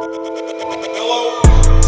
Hello.